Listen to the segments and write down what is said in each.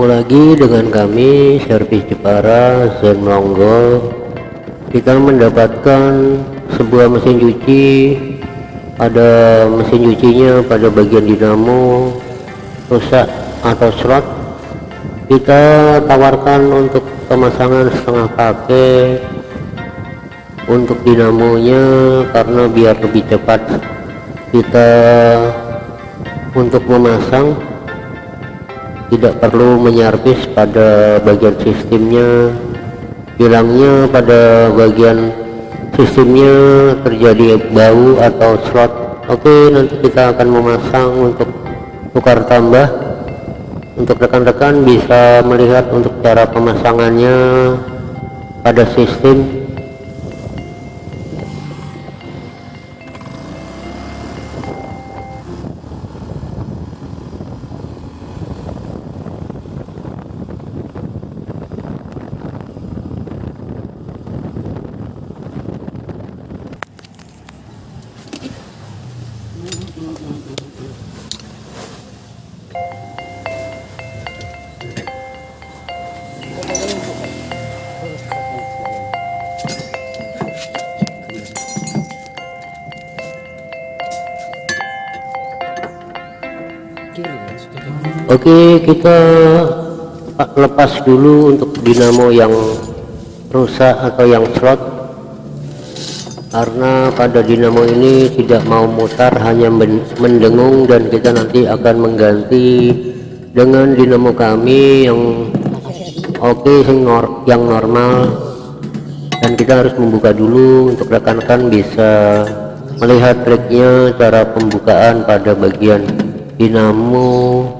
ketemu lagi dengan kami servis Jepara Zen Monggo. Kita mendapatkan sebuah mesin cuci. Ada mesin cucinya pada bagian dinamo rusak atau slot kita tawarkan untuk pemasangan setengah pakai untuk dinamonya karena biar lebih cepat. Kita untuk memasang tidak perlu menyarvis pada bagian sistemnya. Bilangnya pada bagian sistemnya terjadi bau atau slot. Oke nanti kita akan memasang untuk tukar tambah. Untuk rekan-rekan bisa melihat untuk cara pemasangannya pada sistem Oke kita lepas dulu untuk dinamo yang rusak atau yang slot. Karena pada dinamo ini tidak mau mutar hanya mendengung dan kita nanti akan mengganti dengan dinamo kami yang oke okay, yang normal. Dan kita harus membuka dulu untuk rekan-rekan bisa melihat triknya cara pembukaan pada bagian dinamo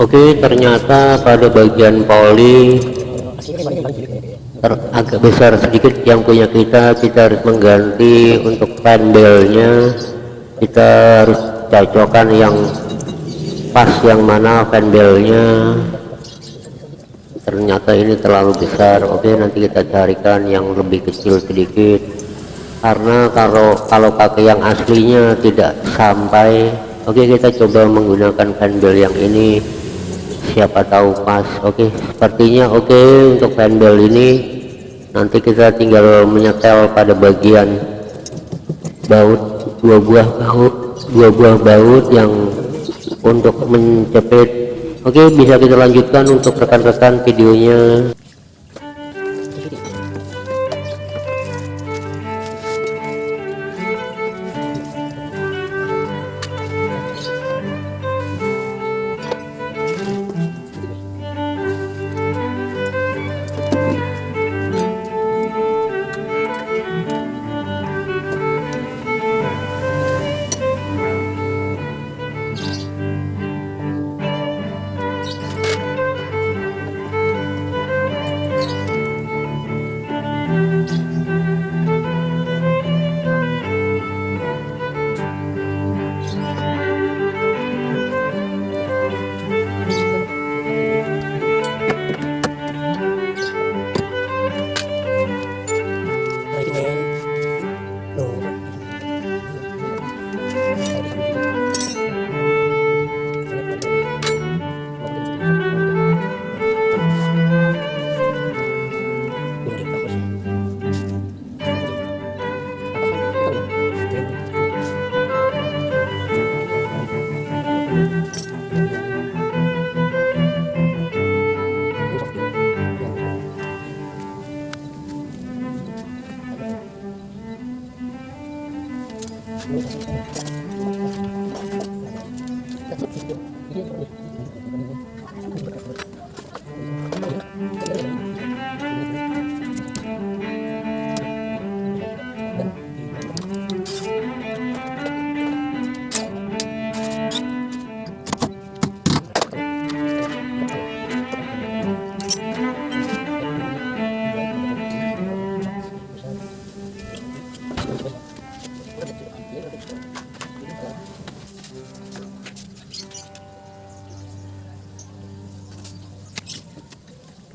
Oke ternyata pada bagian poli agak besar sedikit yang punya kita kita harus mengganti untuk panelnya kita harus cocokkan yang pas yang mana panelnya ternyata ini terlalu besar. Oke nanti kita carikan yang lebih kecil sedikit karena kalau kalau pakai yang aslinya tidak sampai. Oke kita coba menggunakan panel yang ini. Siapa tahu pas. Oke sepertinya oke untuk handle ini. Nanti kita tinggal menyetel pada bagian baut dua buah baut dua buah baut yang untuk menjepit oke bisa kita lanjutkan untuk rekan-rekan videonya あ。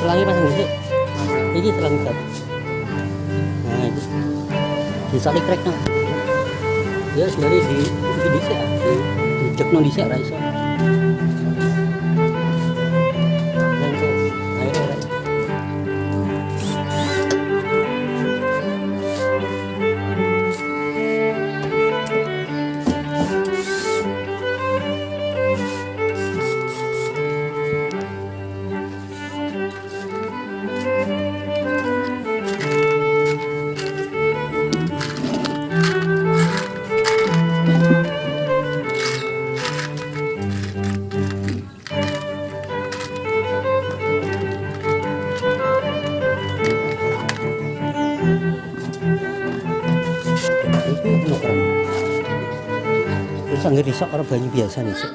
selangnya pasang di ini selang cat nah itu. Di salik krek no ya sebenarnya di di sini di di cek no di Terus anggar risok orang banyu biasa nih sih.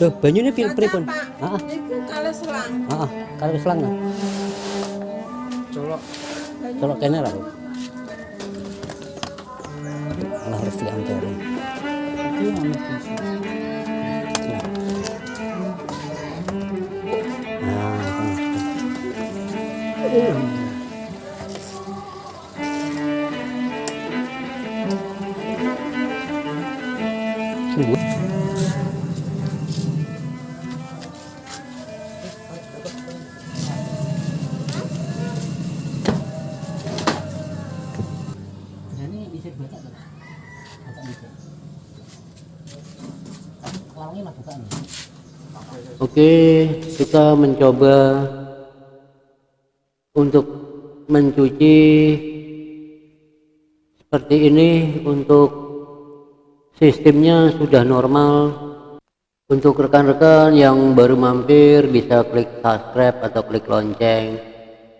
Loh, banyunya pilih pripun? Heeh. Iku kalau selang. Heeh, kalau selang. Colok. Colok kene lah. Malah harus diantar. Itu anu Oke, kita mencoba untuk mencuci seperti ini untuk sistemnya sudah normal. Untuk rekan-rekan yang baru mampir bisa klik subscribe atau klik lonceng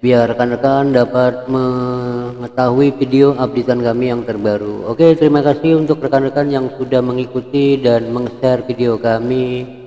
biar rekan-rekan dapat mengetahui video updatean kami yang terbaru. Oke, terima kasih untuk rekan-rekan yang sudah mengikuti dan meng-share video kami.